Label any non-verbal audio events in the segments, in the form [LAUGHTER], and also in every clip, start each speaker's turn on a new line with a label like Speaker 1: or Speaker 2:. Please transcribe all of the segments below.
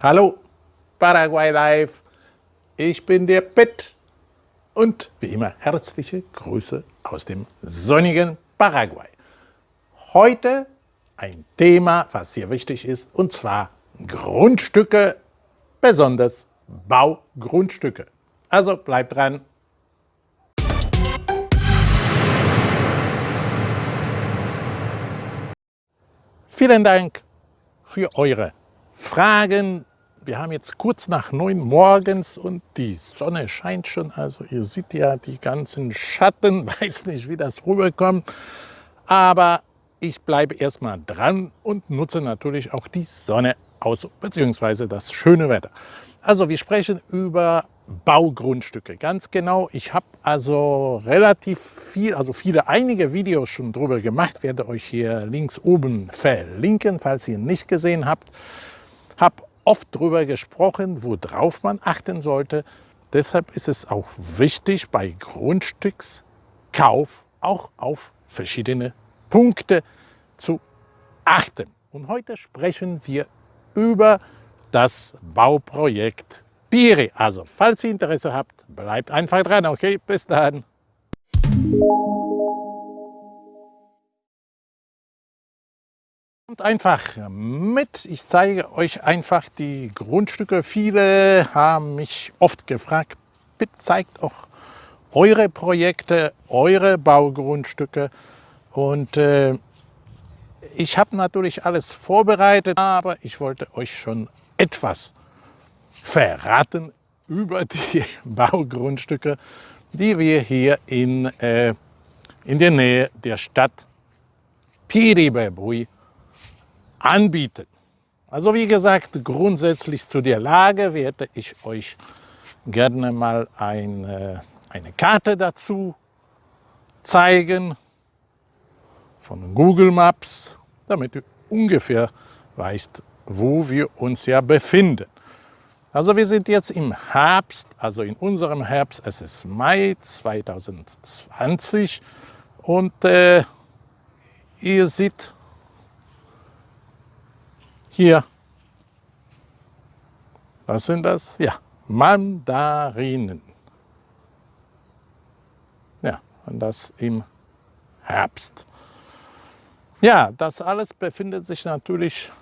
Speaker 1: Hallo, Paraguay Live, ich bin der Pitt und wie immer herzliche Grüße aus dem sonnigen Paraguay. Heute ein Thema, was sehr wichtig ist, und zwar Grundstücke, besonders Baugrundstücke. Also bleibt dran. Vielen Dank für eure Fragen. Wir haben jetzt kurz nach neun morgens und die Sonne scheint schon. Also ihr seht ja die ganzen Schatten. [LAUGHS] Weiß nicht, wie das rüberkommt. Aber ich bleibe erstmal dran und nutze natürlich auch die Sonne aus, beziehungsweise das schöne Wetter. Also wir sprechen über Baugrundstücke. Ganz genau, ich habe also relativ viel, also viele, einige Videos schon drüber gemacht, werde euch hier links oben verlinken, falls ihr nicht gesehen habt. Habe oft darüber gesprochen, worauf man achten sollte. Deshalb ist es auch wichtig, bei Grundstückskauf auch auf verschiedene Punkte zu achten. Und heute sprechen wir über das Bauprojekt Piri. Also, falls ihr Interesse habt, bleibt einfach dran. Okay, bis dann. Kommt einfach mit. Ich zeige euch einfach die Grundstücke. Viele haben mich oft gefragt, bitte zeigt auch eure Projekte, eure Baugrundstücke. Und äh, ich habe natürlich alles vorbereitet, aber ich wollte euch schon etwas verraten über die [LAUGHS] Baugrundstücke, die wir hier in, äh, in der Nähe der Stadt Piribebui anbieten. Also wie gesagt, grundsätzlich zu der Lage werde ich euch gerne mal eine, eine Karte dazu zeigen von Google Maps, damit ihr ungefähr weißt, wo wir uns ja befinden. Also wir sind jetzt im Herbst, also in unserem Herbst, es ist Mai 2020 und äh, ihr seht hier, was sind das? Ja, Mandarinen. Ja, und das im Herbst. Ja, das alles befindet sich natürlich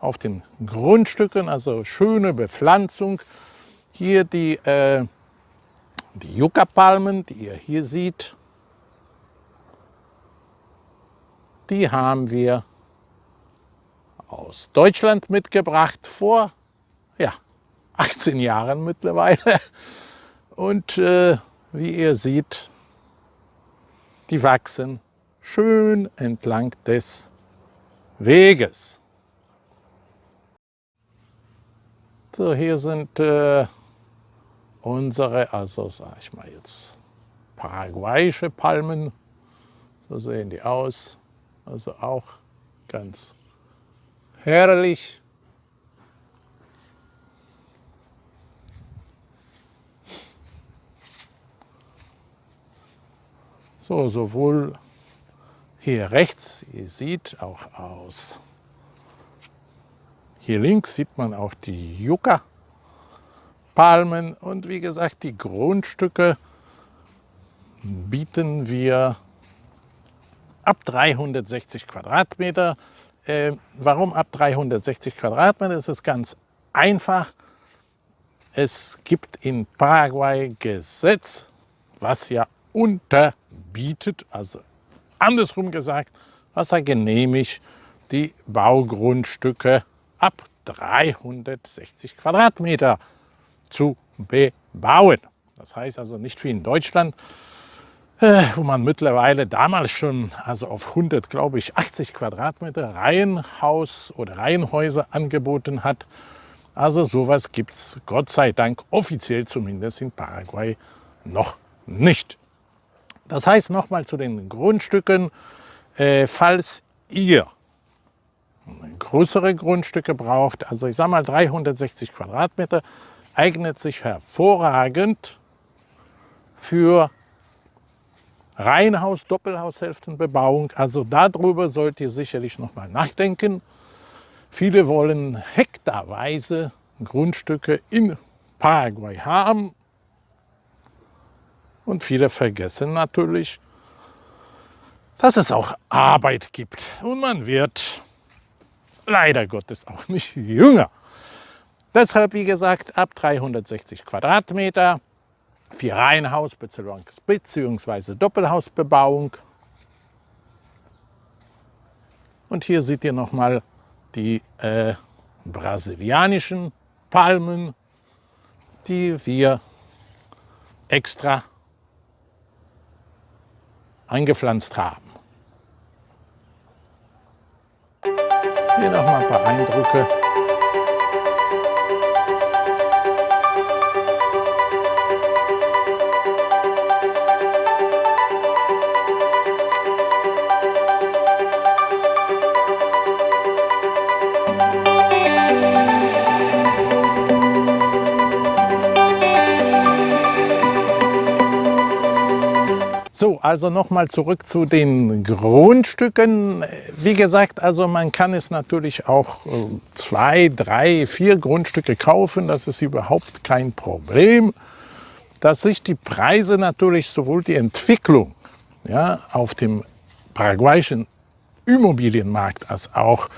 Speaker 1: auf den Grundstücken, also schöne Bepflanzung. Hier die, äh, die Yucca-Palmen, die ihr hier seht, die haben wir aus Deutschland mitgebracht vor ja, [LAUGHS] 18 Jahren mittlerweile. Und äh, wie ihr seht, die wachsen schön entlang des Weges. So, hier sind äh, unsere, also sage ich mal jetzt, paraguayische Palmen. So sehen die aus. Also auch ganz herrlich. So, sowohl hier rechts, ihr seht auch aus hier links sieht man auch die Yucca-Palmen und wie gesagt, die Grundstücke bieten wir ab 360 Quadratmeter. Äh, warum ab 360 Quadratmeter? Es ist ganz einfach. Es gibt in Paraguay Gesetz, was ja unterbietet, also andersrum gesagt, was er genehmigt, die Baugrundstücke ab 360 Quadratmeter zu bebauen. Das heißt also nicht wie in Deutschland, wo man mittlerweile damals schon also auf 100, glaube ich, 80 Quadratmeter Reihenhaus oder Reihenhäuser angeboten hat. Also sowas gibt es Gott sei Dank offiziell zumindest in Paraguay noch nicht. Das heißt nochmal zu den Grundstücken, äh, falls ihr größere Grundstücke braucht, also ich sage mal 360 Quadratmeter, eignet sich hervorragend für Reihenhaus, Doppelhaushälftenbebauung. Also darüber sollt ihr sicherlich noch mal nachdenken. Viele wollen hektarweise Grundstücke in Paraguay haben. Und viele vergessen natürlich, dass es auch Arbeit gibt. Und man wird leider Gottes auch nicht jünger. Deshalb, wie gesagt, ab 360 Quadratmeter, vier Reihenhaus bzw. Doppelhausbebauung. Und hier seht ihr nochmal die äh, brasilianischen Palmen, die wir extra eingepflanzt haben. Hier nochmal ein paar Eindrücke. So, also nochmal zurück zu den Grundstücken. Wie gesagt, also man kann es natürlich auch äh, zwei, drei, vier Grundstücke kaufen. Das ist überhaupt kein Problem. Dass sich die Preise natürlich sowohl die Entwicklung ja, auf dem paraguayischen Immobilienmarkt als auch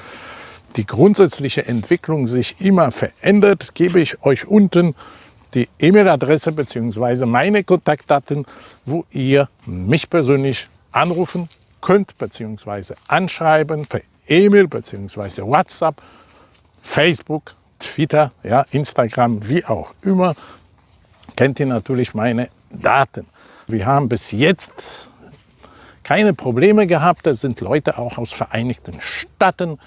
Speaker 1: die grundsätzliche Entwicklung sich immer verändert, gebe ich euch unten die E-Mail-Adresse bzw. meine Kontaktdaten, wo ihr mich persönlich anrufen könnt bzw. anschreiben per E-Mail bzw. WhatsApp, Facebook, Twitter, ja, Instagram, wie auch immer, kennt ihr natürlich meine Daten. Wir haben bis jetzt keine Probleme gehabt. Es sind Leute auch aus Vereinigten Staaten,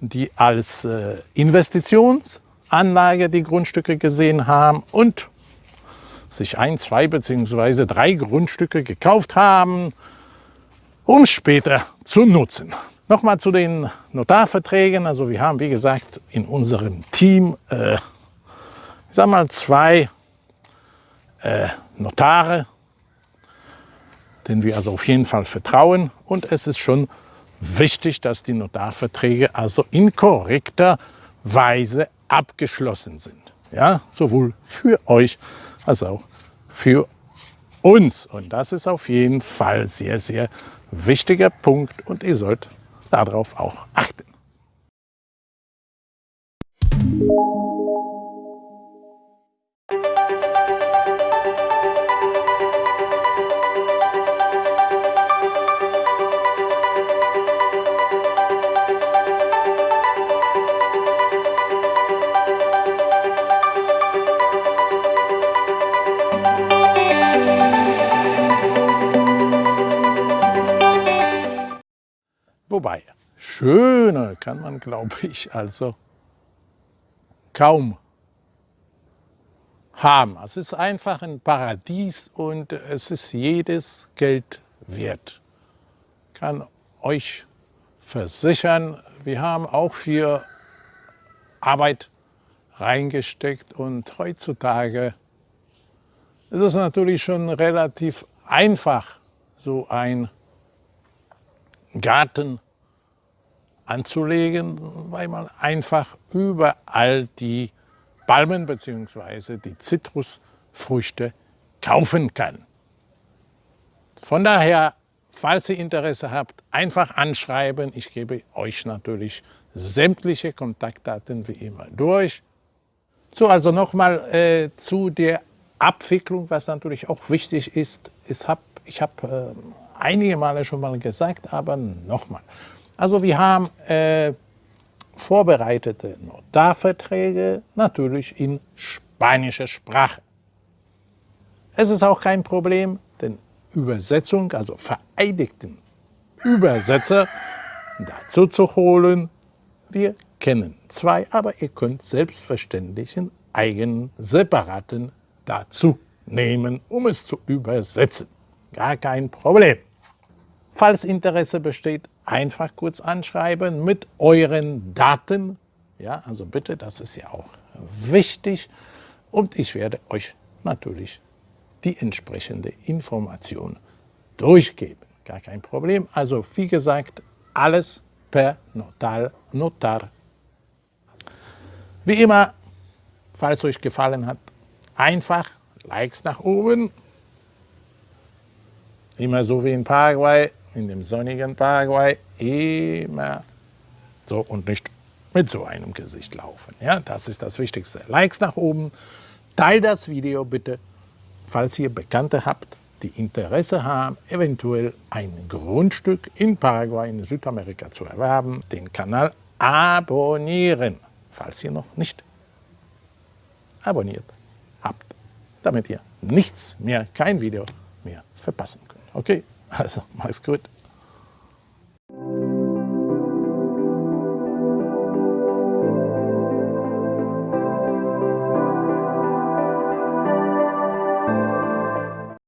Speaker 1: die als äh, Investitions- Anlage die Grundstücke gesehen haben und sich ein, zwei bzw. drei Grundstücke gekauft haben, um später zu nutzen. Nochmal zu den Notarverträgen. Also wir haben, wie gesagt, in unserem Team, äh, ich sag mal, zwei äh, Notare, denen wir also auf jeden Fall vertrauen. Und es ist schon wichtig, dass die Notarverträge also in korrekter Weise abgeschlossen sind. Ja, sowohl für euch als auch für uns. Und das ist auf jeden Fall sehr, sehr wichtiger Punkt und ihr sollt darauf auch achten. Wobei, schöner kann man, glaube ich, also kaum haben. Es ist einfach ein Paradies und es ist jedes Geld wert. Ich kann euch versichern, wir haben auch viel Arbeit reingesteckt und heutzutage ist es natürlich schon relativ einfach, so ein Garten anzulegen, weil man einfach überall die Palmen bzw. die Zitrusfrüchte kaufen kann. Von daher, falls ihr Interesse habt, einfach anschreiben. Ich gebe euch natürlich sämtliche Kontaktdaten wie immer durch. So, also nochmal äh, zu der Abwicklung, was natürlich auch wichtig ist. Ich habe ich hab, äh, einige Male schon mal gesagt, aber nochmal. Also wir haben äh, vorbereitete Notarverträge, natürlich in spanischer Sprache. Es ist auch kein Problem, denn Übersetzung, also vereidigten Übersetzer dazu zu holen. Wir kennen zwei, aber ihr könnt selbstverständlich einen eigenen, separaten dazu nehmen, um es zu übersetzen. Gar kein Problem. Falls Interesse besteht, einfach kurz anschreiben mit euren Daten. Ja, also bitte, das ist ja auch wichtig. Und ich werde euch natürlich die entsprechende Information durchgeben. Gar kein Problem. Also wie gesagt, alles per Notar. Notar. Wie immer, Falls euch gefallen hat, einfach Likes nach oben. Immer so wie in Paraguay, in dem sonnigen Paraguay, immer so und nicht mit so einem Gesicht laufen. Ja, das ist das Wichtigste. Likes nach oben, teilt das Video bitte, falls ihr Bekannte habt, die Interesse haben, eventuell ein Grundstück in Paraguay, in Südamerika zu erwerben, den Kanal abonnieren, falls ihr noch nicht abonniert habt, damit ihr nichts mehr, kein Video mehr verpassen könnt. Okay, also mach's gut.